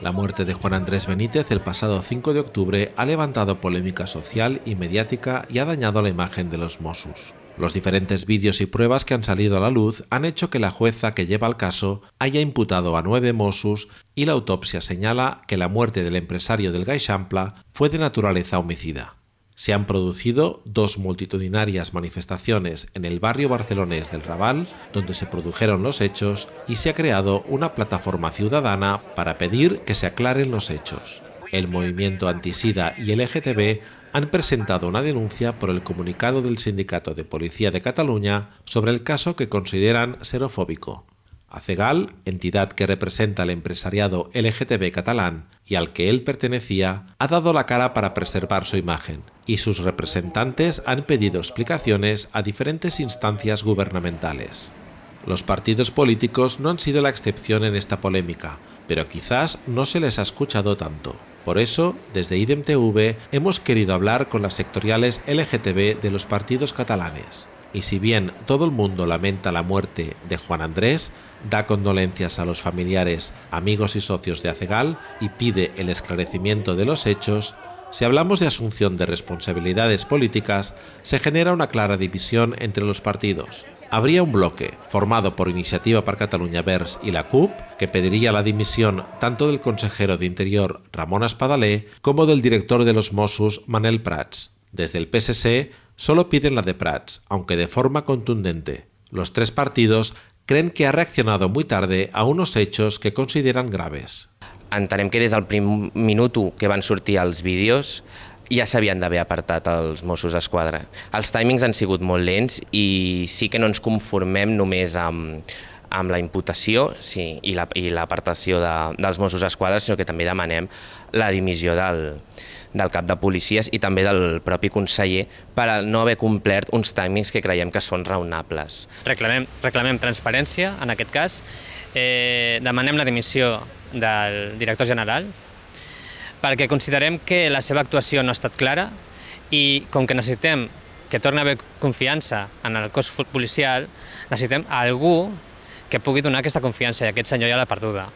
La muerte de Juan Andrés Benítez el pasado 5 de octubre ha levantado polémica social y mediática y ha dañado la imagen de los Mossos. Los diferentes vídeos y pruebas que han salido a la luz han hecho que la jueza que lleva el caso haya imputado a nueve Mossos y la autopsia señala que la muerte del empresario del Gaixampla fue de naturaleza homicida. Se han producido dos multitudinarias manifestaciones en el barrio barcelonés del Raval, donde se produjeron los hechos, y se ha creado una plataforma ciudadana para pedir que se aclaren los hechos. El movimiento antisida y LGTB han presentado una denuncia por el comunicado del Sindicato de Policía de Cataluña sobre el caso que consideran xerofóbico. ACEGAL, entidad que representa al empresariado LGTB catalán y al que él pertenecía, ha dado la cara para preservar su imagen, y sus representantes han pedido explicaciones a diferentes instancias gubernamentales. Los partidos políticos no han sido la excepción en esta polémica, pero quizás no se les ha escuchado tanto. Por eso, desde IDEMTV hemos querido hablar con las sectoriales LGTB de los partidos catalanes. Y si bien todo el mundo lamenta la muerte de Juan Andrés, da condolencias a los familiares, amigos y socios de Acegal y pide el esclarecimiento de los hechos, si hablamos de asunción de responsabilidades políticas, se genera una clara división entre los partidos. Habría un bloque, formado por Iniciativa para Cataluña Vers y la CUP, que pediría la dimisión tanto del consejero de Interior Ramón Espadalé como del director de los Mossos Manel Prats. Desde el PSC solo piden la de Prats, aunque de forma contundente. Los tres partidos creen que ha reaccionado muy tarde a unos hechos que consideran graves. Entenem que des del primer minut que van sortir els vídeos ja s'havien d'haver apartat els Mossos d'Esquadra. Els timings han sigut molt lents i sí que no ens conformem només amb, amb la imputació sí, i l'apartació la, de, dels Mossos d'Esquadra, sinó que també demanem la dimissió del, del cap de policies i també del propi conseller per no haver complert uns timings que creiem que són raonables. Reclamem, reclamem transparència, en aquest cas, eh, demanem la dimissió del director general, perquè considerem que la seva actuació no ha estat clara i com que necessitem que torni a haver confiança en el cos policial, necessitem algú que pugui donar aquesta confiança i aquest senyor ja l'ha perduda.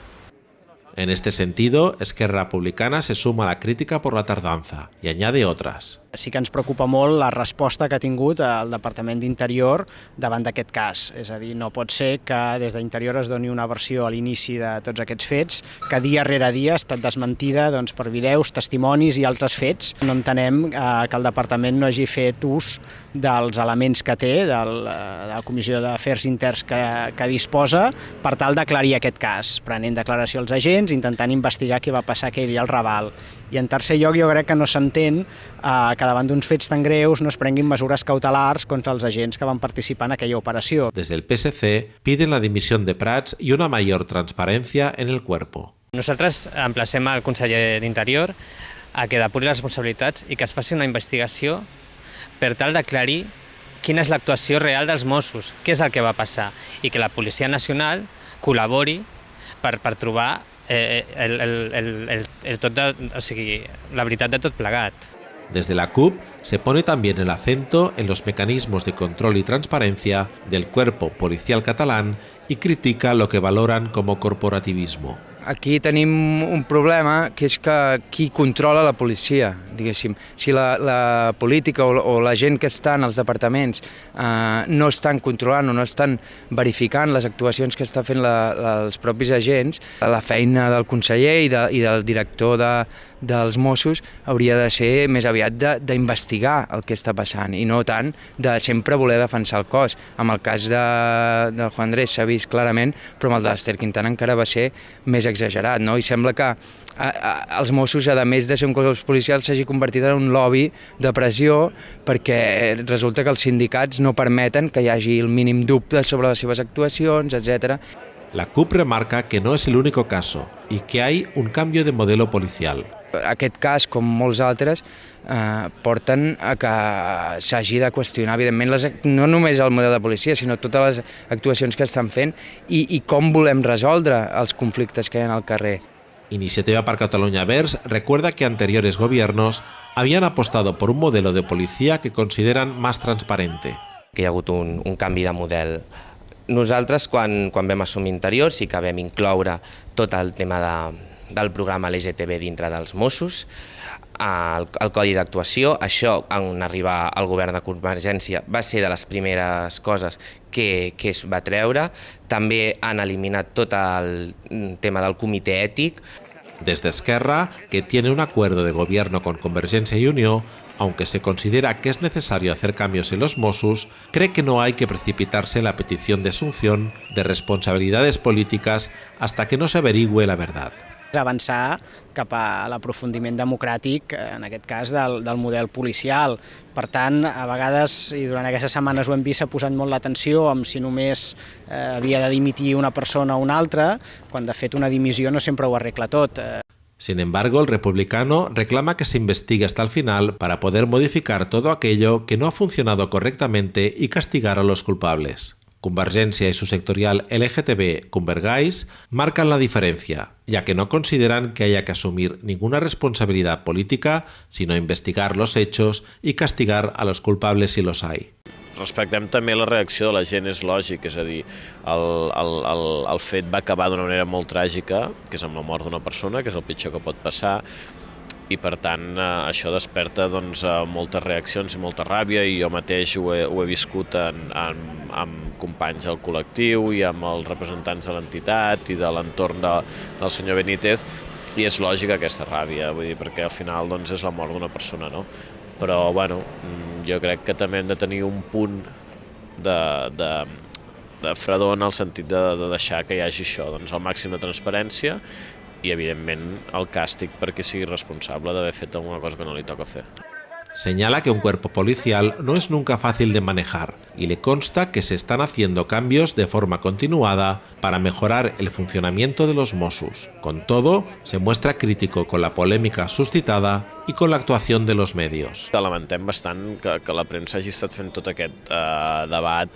En este sentido, Esquerra Republicana se suma a la crítica por la tardanza y añade otras. Sí que ens preocupa molt la resposta que ha tingut el Departament d'Interior davant d'aquest cas. És a dir, no pot ser que des d'Interior es doni una versió a l'inici de tots aquests fets, que dia rere dia ha estat desmentida doncs, per videus, testimonis i altres fets. No entenem eh, que el Departament no hagi fet ús dels elements que té, del, eh, de la Comissió d'Afers Interns que, que disposa, per tal d'aclarir aquest cas, prenent declaració als agents, intentant investigar què va passar aquell dia al Raval i en tercer lloc jo crec que no s'entén eh, que davant d'uns fets tan greus no es prenguin mesures cautelars contra els agents que van participar en aquella operació. Desde el PSC piden la dimisión de Prats y una mayor transparencia en el cuerpo. Nosaltres emplacem al conseller d'Interior a que depuri les responsabilitats i que es faci una investigació per tal d'aclarir quina és l'actuació real dels Mossos, què és el que va passar, i que la Policia Nacional col·labori per, per trobar la veritat de tot plegat. Desde la CUP se pone también el acento en los mecanismos de control y transparencia del cuerpo policial catalán y critica lo que valoran como corporativismo. Aquí tenim un problema que és que qui controla la policia, diguéssim. Si la, la política o, o la gent que està en els departaments eh, no estan controlant o no estan verificant les actuacions que està fent la, la, els propis agents, la feina del conseller i, de, i del director de, dels Mossos hauria de ser més aviat d'investigar el que està passant i no tant de sempre voler defensar el cos. Amb el cas de, de Juan Andrés s'ha vist clarament, però amb el d'Ester Quintana encara va ser més exagerat, no? I sembla que a, a, els Mossos, a més de ser un cos policial, s'hagi convertit en un lobby de pressió perquè resulta que els sindicats no permeten que hi hagi el mínim dubte sobre les seves actuacions, etc. La CUP remarca que no es el único caso y que hay un cambio de modelo policial. Aquest cas, com molts altres, eh, porten a que s'hagi de qüestionar, evidentment, les, no només el model de policia, sinó totes les actuacions que estan fent i, i com volem resoldre els conflictes que hi ha al carrer. Iniciativa para Cataluña Vers recuerda que anteriores gobiernos habían apostado por un modelo de policía que consideran más transparente. Que hi ha hagut un, un canvi de model nosaltres, quan, quan vam assumir interior, sí que vam incloure tot el tema de, del programa LGTB dintre dels Mossos, el, el codi d'actuació. Això, en arribar al govern de Convergència, va ser de les primeres coses que, que es va treure. També han eliminat tot el tema del comitè ètic. Desde Esquerra, que tiene un acuerdo de gobierno con Convergencia y Unió, aunque se considera que es necesario hacer cambios en los Mossos, cree que no hay que precipitarse en la petición de asunción de responsabilidades políticas hasta que no se averigüe la verdad. Avançar cap a l'aprofundiment democràtic, en aquest cas, del, del model policial. Per tant, a vegades, i durant aquestes setmanes ho hem vist, s'ha posat molt l'atenció amb si només eh, havia de dimitir una persona o una altra, quan de fet una dimissió no sempre ho arregla tot. Sin embargo, el republicano reclama que se investigue hasta el final para poder modificar todo aquello que no ha funcionado correctamente y castigar a los culpables. Convergencia y su sectorial LGTB Convergais marcan la diferencia, ya que no consideran que haya que asumir ninguna responsabilidad política, sino investigar los hechos y castigar a los culpables si los hay. respectem també la reacció de la gent, és lògic, és a dir, el, el, el, el fet va acabar d'una manera molt tràgica, que és amb la mort d'una persona, que és el pitjor que pot passar, i per tant eh, això desperta doncs, eh, moltes reaccions i molta ràbia i jo mateix ho he, ho he viscut en, en, amb companys del col·lectiu i amb els representants de l'entitat i de l'entorn de, del senyor Benítez i és lògica aquesta ràbia, vull dir, perquè al final doncs, és la mort d'una persona, no? Però, bueno, mm, jo crec que també hem de tenir un punt de, de, de fredor en el sentit de, de deixar que hi hagi això, doncs, el màxim de transparència i, evidentment, el càstig perquè sigui responsable d'haver fet alguna cosa que no li toca fer. Señala que un cuerpo policial no es nunca fácil de manejar y le consta que se están haciendo cambios de forma continuada para mejorar el funcionamiento de los Mossos. Con todo, se muestra crítico con la polémica suscitada i con la actuació de los medios. Lamentem bastant que, que la premsa hagi estat fent tot aquest eh, debat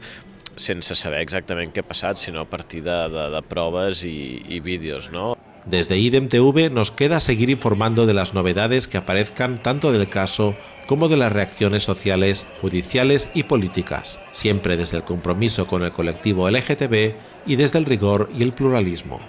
sense saber exactament què ha passat, sinó a partir de, de, de proves i, i vídeos. No? Desde IDEM TV nos queda seguir informando de las novedades que aparezcan tanto del caso como de las reacciones sociales, judiciales y políticas, siempre desde el compromiso con el colectivo LGTB y desde el rigor y el pluralismo.